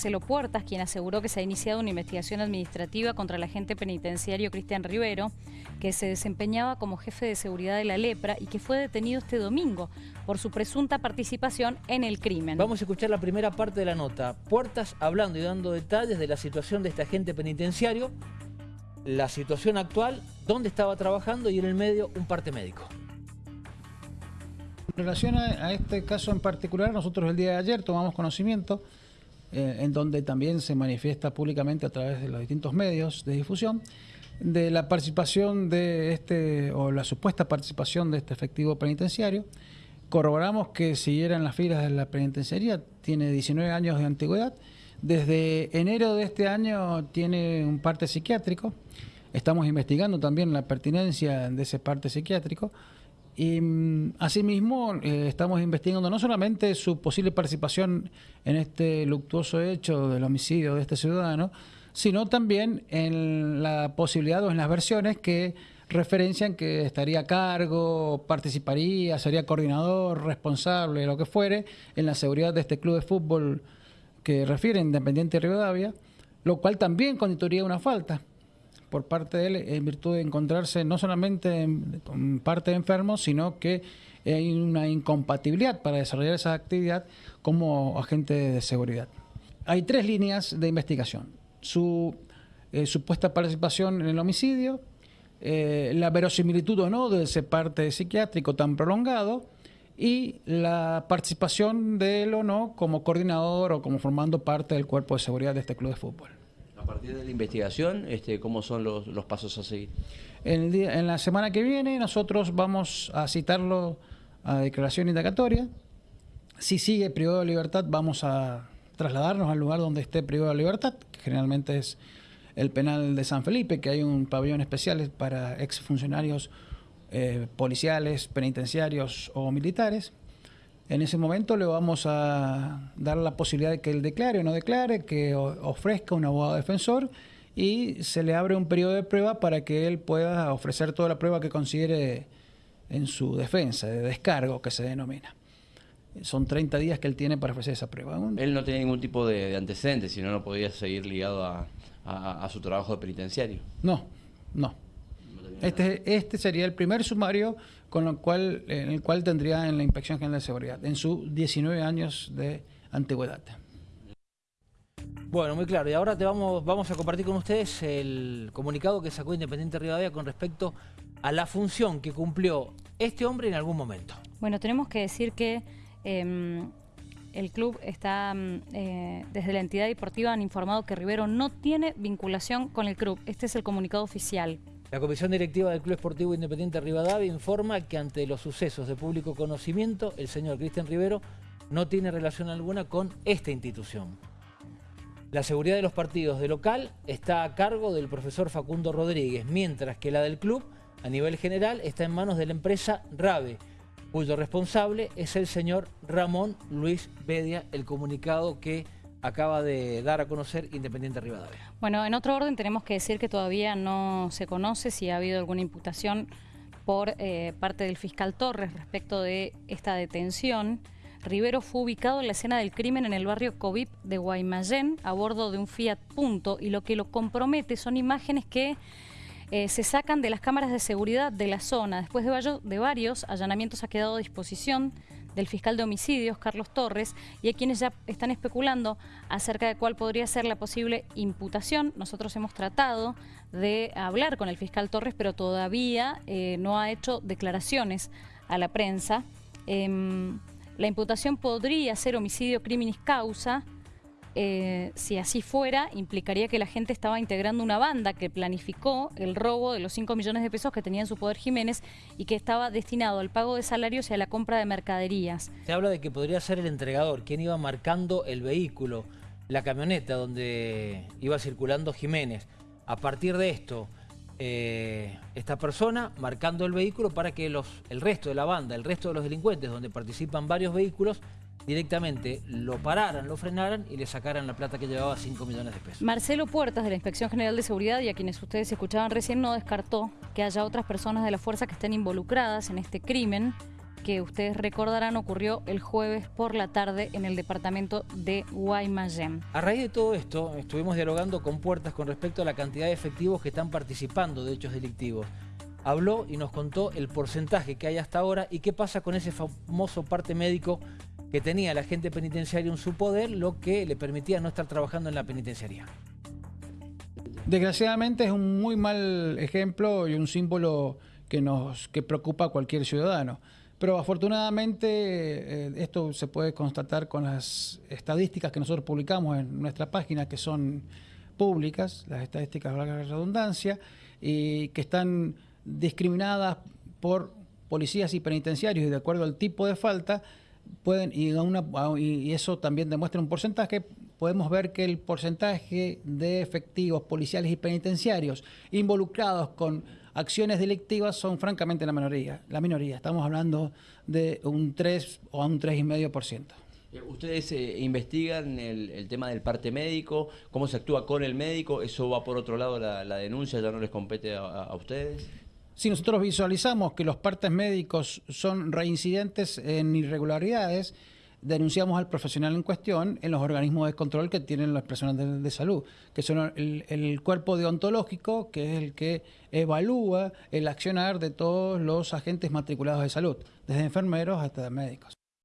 Marcelo Puertas, quien aseguró que se ha iniciado una investigación administrativa contra el agente penitenciario Cristian Rivero, que se desempeñaba como jefe de seguridad de la lepra y que fue detenido este domingo por su presunta participación en el crimen. Vamos a escuchar la primera parte de la nota. Puertas hablando y dando detalles de la situación de este agente penitenciario, la situación actual, dónde estaba trabajando y en el medio un parte médico. En relación a, este caso en particular, nosotros el día de ayer tomamos conocimiento eh, en donde también se manifiesta públicamente a través de los distintos medios de difusión, de la participación de este, o la supuesta participación de este efectivo penitenciario. Corroboramos que siguiera en las filas de la penitenciaría, tiene 19 años de antigüedad, desde enero de este año tiene un parte psiquiátrico, estamos investigando también la pertinencia de ese parte psiquiátrico, y mm, asimismo eh, estamos investigando no solamente su posible participación en este luctuoso hecho del homicidio de este ciudadano, sino también en la posibilidad o en las versiones que referencian que estaría a cargo, participaría, sería coordinador, responsable, lo que fuere, en la seguridad de este club de fútbol que refiere Independiente Rivadavia, lo cual también constituiría una falta por parte de él en virtud de encontrarse no solamente en, parte enfermo, sino que hay una incompatibilidad para desarrollar esa actividad como agente de seguridad. Hay tres líneas de investigación. Su eh, supuesta participación en el homicidio, eh, la verosimilitud o no de ese parte psiquiátrico tan prolongado y la participación de él o no como coordinador o como formando parte del cuerpo de seguridad de este club de fútbol. Partir de la investigación, este, ¿cómo son los, pasos a seguir? En, la semana que viene nosotros vamos a citarlo a declaración indagatoria. Si sigue privado de libertad, vamos a trasladarnos al lugar donde esté privado de libertad, que generalmente es el penal de San Felipe, que hay un pabellón especial para exfuncionarios eh, policiales, penitenciarios o militares. En ese momento le vamos a dar la posibilidad de que él declare o no declare, que ofrezca un abogado defensor y se le abre un periodo de prueba para que él pueda ofrecer toda la prueba que considere en su defensa, de descargo que se denomina. Son 30 días que él tiene para ofrecer esa prueba. Él no tiene ningún tipo de, antecedentes, si no, no podría seguir ligado a, su trabajo de penitenciario. No, no. Este, este sería el primer sumario con lo cual, en el cual tendría en la Inspección General de Seguridad, en sus 19 años de antigüedad. Bueno, muy claro. Y ahora te vamos, vamos a compartir con ustedes el comunicado que sacó Independiente Rivadavia con respecto a la función que cumplió este hombre en algún momento. Bueno, tenemos que decir que em, el club está, mm, eh, desde la entidad deportiva han informado que Rivero no tiene vinculación con el club. Este es el comunicado oficial. La Comisión Directiva del Club Esportivo Independiente Rivadavia informa que ante los sucesos de público conocimiento, el señor Cristian Rivero no tiene relación alguna con esta institución. La seguridad de los partidos de local está a cargo del profesor Facundo Rodríguez, mientras que la del club, a nivel general, está en manos de la empresa RAVE, cuyo responsable es el señor Ramón Luis Bedia, el comunicado que acaba de dar a conocer Independiente Rivadavia. Bueno, en otro orden tenemos que decir que todavía no se conoce si ha habido alguna imputación por eh, parte del fiscal Torres respecto de esta detención. Rivero fue ubicado en la escena del crimen en el barrio Covip de Guaymallén a bordo de un Fiat Punto y lo que lo compromete son imágenes que eh, se sacan de las cámaras de seguridad de la zona. Después de, de varios allanamientos ha quedado a disposición del fiscal de homicidios, Carlos Torres, y hay quienes ya están especulando acerca de cuál podría ser la posible imputación. Nosotros hemos tratado de hablar con el fiscal Torres, pero todavía eh, no ha hecho declaraciones a la prensa. Em, la imputación podría ser homicidio criminis causa, eh, si así fuera, implicaría que la gente estaba integrando una banda que planificó el robo de los 5 millones de pesos que tenía en su poder Jiménez y que estaba destinado al pago de salarios y a la compra de mercaderías. Se habla de que podría ser el entregador, quien iba marcando el vehículo, la camioneta donde iba circulando Jiménez. A partir de esto, eh, esta persona marcando el vehículo para que los, el resto de la banda, el resto de los delincuentes, donde participan varios vehículos, directamente lo pararan, lo frenaran y le sacaran la plata que llevaba 5 millones de pesos. Marcelo Puertas de la Inspección General de Seguridad y a quienes ustedes escuchaban recién no descartó que haya otras personas de la fuerza que estén involucradas en este crimen que ustedes recordarán ocurrió el jueves por la tarde en el departamento de Guaymallén. A raíz de todo esto, estuvimos dialogando con Puertas con respecto a la cantidad de efectivos que están participando de hechos delictivos. Habló y nos contó el porcentaje que hay hasta ahora y qué pasa con ese famoso parte médico que tenía la gente penitenciaria en su poder, lo que le permitía no estar trabajando en la penitenciaría. Desgraciadamente es un muy mal ejemplo y un símbolo que nos que preocupa a cualquier ciudadano. Pero afortunadamente eh, esto se puede constatar con las estadísticas que nosotros publicamos en nuestra página, que son públicas, las estadísticas de la redundancia, y que están discriminadas por policías y penitenciarios y de acuerdo al tipo de falta, pueden, y, y eso también demuestra un porcentaje, podemos ver que el porcentaje de efectivos policiales y penitenciarios involucrados con acciones delictivas son francamente la minoría. La minoría, estamos hablando de un 3 o un 3,5%. Eh, ¿Ustedes eh, investigan el, tema del parte médico? ¿Cómo se actúa con el médico? ¿Eso va por otro lado la, denuncia? ¿Ya no les compete a, ustedes? Si nosotros visualizamos que los partes médicos son reincidentes en irregularidades, denunciamos al profesional en cuestión en los organismos de control que tienen las personas de, salud, que son el, el, cuerpo deontológico, que es el que evalúa el accionar de todos los agentes matriculados de salud, desde enfermeros hasta médicos.